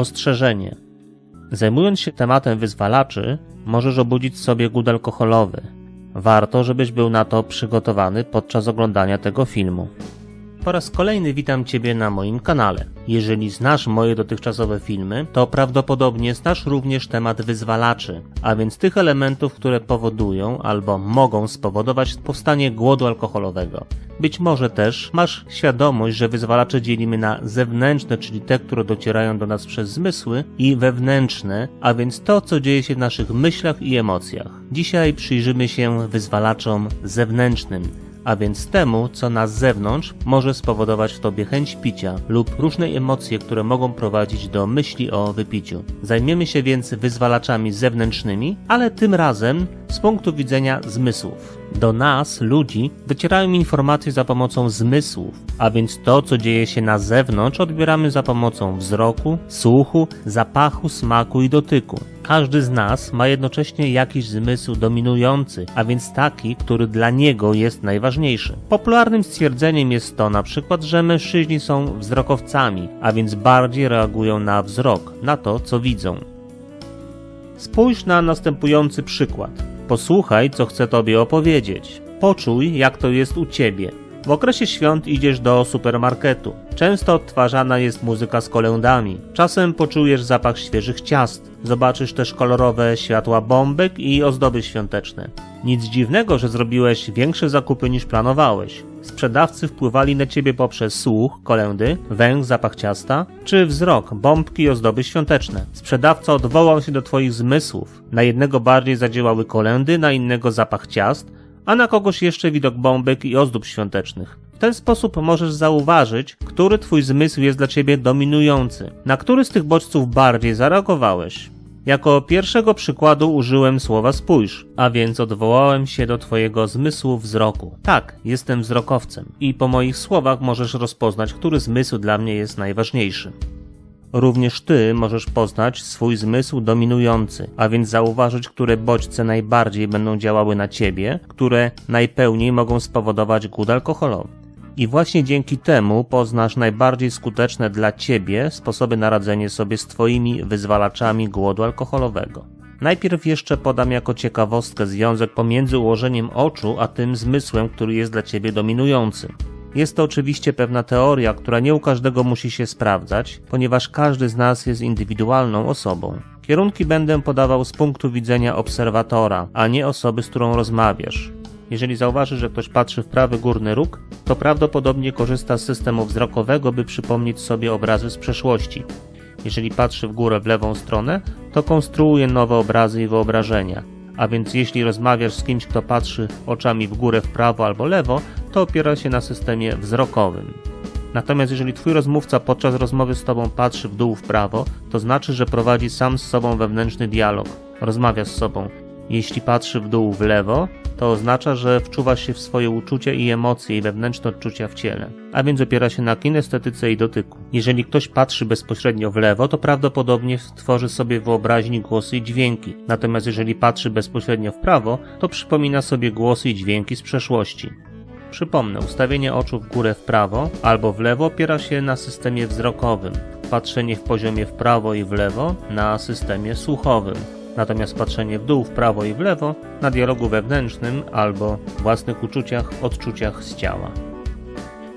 Ostrzeżenie. Zajmując się tematem wyzwalaczy, możesz obudzić sobie głód alkoholowy. Warto, żebyś był na to przygotowany podczas oglądania tego filmu. Po raz kolejny witam Ciebie na moim kanale. Jeżeli znasz moje dotychczasowe filmy, to prawdopodobnie znasz również temat wyzwalaczy, a więc tych elementów, które powodują albo mogą spowodować powstanie głodu alkoholowego. Być może też masz świadomość, że wyzwalacze dzielimy na zewnętrzne, czyli te, które docierają do nas przez zmysły, i wewnętrzne, a więc to, co dzieje się w naszych myślach i emocjach. Dzisiaj przyjrzymy się wyzwalaczom zewnętrznym a więc temu, co na zewnątrz może spowodować w tobie chęć picia lub różne emocje, które mogą prowadzić do myśli o wypiciu. Zajmiemy się więc wyzwalaczami zewnętrznymi, ale tym razem z punktu widzenia zmysłów. Do nas, ludzi, docierają informacje za pomocą zmysłów, a więc to, co dzieje się na zewnątrz, odbieramy za pomocą wzroku, słuchu, zapachu, smaku i dotyku. Każdy z nas ma jednocześnie jakiś zmysł dominujący, a więc taki, który dla niego jest najważniejszy. Popularnym stwierdzeniem jest to na przykład, że mężczyźni są wzrokowcami, a więc bardziej reagują na wzrok, na to, co widzą. Spójrz na następujący przykład. Posłuchaj, co chcę tobie opowiedzieć. Poczuj, jak to jest u ciebie. W okresie świąt idziesz do supermarketu. Często odtwarzana jest muzyka z kolędami. Czasem poczujesz zapach świeżych ciast. Zobaczysz też kolorowe światła bombek i ozdoby świąteczne. Nic dziwnego, że zrobiłeś większe zakupy niż planowałeś. Sprzedawcy wpływali na ciebie poprzez słuch, kolędy, węch, zapach ciasta, czy wzrok, bombki i ozdoby świąteczne. Sprzedawca odwołał się do twoich zmysłów. Na jednego bardziej zadziałały kolędy, na innego zapach ciast, a na kogoś jeszcze widok bombek i ozdób świątecznych. W ten sposób możesz zauważyć, który twój zmysł jest dla ciebie dominujący, na który z tych bodźców bardziej zareagowałeś. Jako pierwszego przykładu użyłem słowa spójrz, a więc odwołałem się do Twojego zmysłu wzroku. Tak, jestem wzrokowcem i po moich słowach możesz rozpoznać, który zmysł dla mnie jest najważniejszy. Również Ty możesz poznać swój zmysł dominujący, a więc zauważyć, które bodźce najbardziej będą działały na Ciebie, które najpełniej mogą spowodować głód alkoholowy. I właśnie dzięki temu poznasz najbardziej skuteczne dla Ciebie sposoby na radzenie sobie z Twoimi wyzwalaczami głodu alkoholowego. Najpierw jeszcze podam jako ciekawostkę związek pomiędzy ułożeniem oczu a tym zmysłem, który jest dla Ciebie dominujący. Jest to oczywiście pewna teoria, która nie u każdego musi się sprawdzać, ponieważ każdy z nas jest indywidualną osobą. Kierunki będę podawał z punktu widzenia obserwatora, a nie osoby, z którą rozmawiasz. Jeżeli zauważysz, że ktoś patrzy w prawy górny róg, to prawdopodobnie korzysta z systemu wzrokowego, by przypomnieć sobie obrazy z przeszłości. Jeżeli patrzy w górę w lewą stronę, to konstruuje nowe obrazy i wyobrażenia. A więc jeśli rozmawiasz z kimś, kto patrzy oczami w górę, w prawo albo lewo, to opiera się na systemie wzrokowym. Natomiast jeżeli twój rozmówca podczas rozmowy z tobą patrzy w dół w prawo, to znaczy, że prowadzi sam z sobą wewnętrzny dialog, rozmawia z sobą. Jeśli patrzy w dół w lewo, to oznacza, że wczuwa się w swoje uczucia i emocje i wewnętrzne odczucia w ciele, a więc opiera się na kinestetyce i dotyku. Jeżeli ktoś patrzy bezpośrednio w lewo, to prawdopodobnie tworzy sobie wyobraźni głosy i dźwięki, natomiast jeżeli patrzy bezpośrednio w prawo, to przypomina sobie głosy i dźwięki z przeszłości. Przypomnę, ustawienie oczu w górę w prawo albo w lewo opiera się na systemie wzrokowym, patrzenie w poziomie w prawo i w lewo na systemie słuchowym, natomiast patrzenie w dół, w prawo i w lewo na dialogu wewnętrznym albo własnych uczuciach, odczuciach z ciała.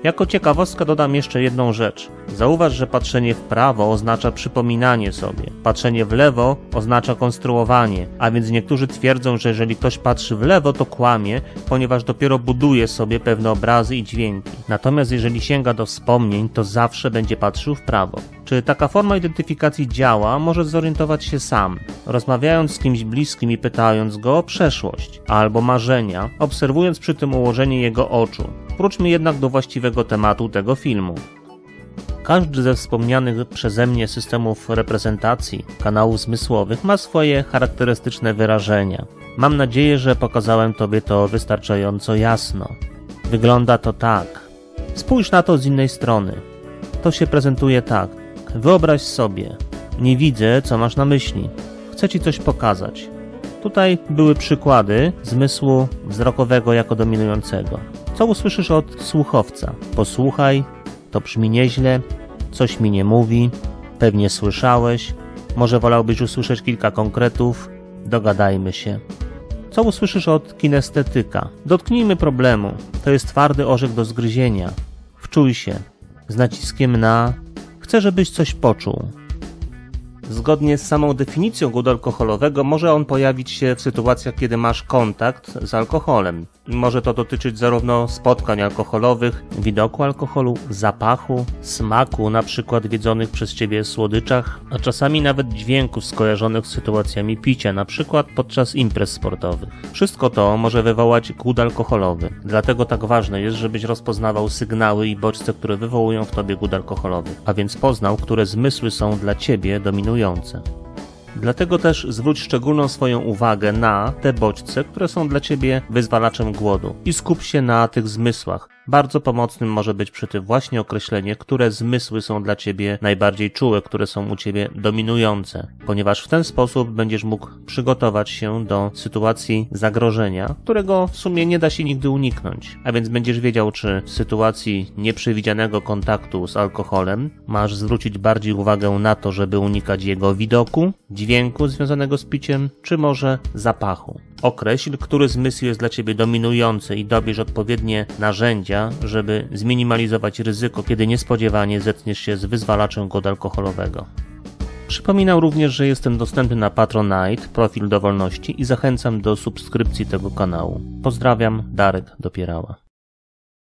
Jako ciekawostka dodam jeszcze jedną rzecz. Zauważ, że patrzenie w prawo oznacza przypominanie sobie, patrzenie w lewo oznacza konstruowanie, a więc niektórzy twierdzą, że jeżeli ktoś patrzy w lewo, to kłamie, ponieważ dopiero buduje sobie pewne obrazy i dźwięki. Natomiast jeżeli sięga do wspomnień, to zawsze będzie patrzył w prawo. Czy taka forma identyfikacji działa, może zorientować się sam, rozmawiając z kimś bliskim i pytając go o przeszłość albo marzenia, obserwując przy tym ułożenie jego oczu. Wróćmy jednak do właściwego tematu tego filmu. Każdy ze wspomnianych przeze mnie systemów reprezentacji kanałów zmysłowych ma swoje charakterystyczne wyrażenia. Mam nadzieję, że pokazałem Tobie to wystarczająco jasno. Wygląda to tak. Spójrz na to z innej strony. To się prezentuje tak. Wyobraź sobie. Nie widzę, co masz na myśli. Chcę Ci coś pokazać. Tutaj były przykłady zmysłu wzrokowego jako dominującego. Co usłyszysz od słuchowca? Posłuchaj, to brzmi nieźle, coś mi nie mówi, Pewnie słyszałeś, może wolałbyś usłyszeć kilka konkretów, dogadajmy się. Co usłyszysz od kinestetyka? Dotknijmy problemu. To jest twardy orzech do zgryzienia. Wczuj się. Z naciskiem na chcę, żebyś coś poczuł. Zgodnie z samą definicją gudu alkoholowego może on pojawić się w sytuacjach, kiedy masz kontakt z alkoholem. Może to dotyczyć zarówno spotkań alkoholowych, widoku alkoholu, zapachu, smaku, na przykład wiedzonych przez ciebie słodyczach, a czasami nawet dźwięków skojarzonych z sytuacjami picia, na przykład podczas imprez sportowych. Wszystko to może wywołać głód alkoholowy. Dlatego tak ważne jest, żebyś rozpoznawał sygnały i bodźce, które wywołują w tobie głód alkoholowy, a więc poznał, które zmysły są dla ciebie dominujące. Dlatego też zwróć szczególną swoją uwagę na te bodźce, które są dla ciebie wyzwalaczem głodu i skup się na tych zmysłach. Bardzo pomocnym może być przy tym właśnie określenie, które zmysły są dla ciebie najbardziej czułe, które są u ciebie dominujące, ponieważ w ten sposób będziesz mógł przygotować się do sytuacji zagrożenia, którego w sumie nie da się nigdy uniknąć. A więc będziesz wiedział, czy w sytuacji nieprzewidzianego kontaktu z alkoholem masz zwrócić bardziej uwagę na to, żeby unikać jego widoku, dźwięku związanego z piciem, czy może zapachu. Określ, który zmysł jest dla ciebie dominujący i dobierz odpowiednie narzędzia, żeby zminimalizować ryzyko, kiedy niespodziewanie zetkniesz się z wyzwalaczem głodu alkoholowego. Przypominam również, że jestem dostępny na Patronite, profil dowolności i zachęcam do subskrypcji tego kanału. Pozdrawiam, Darek Dopierała.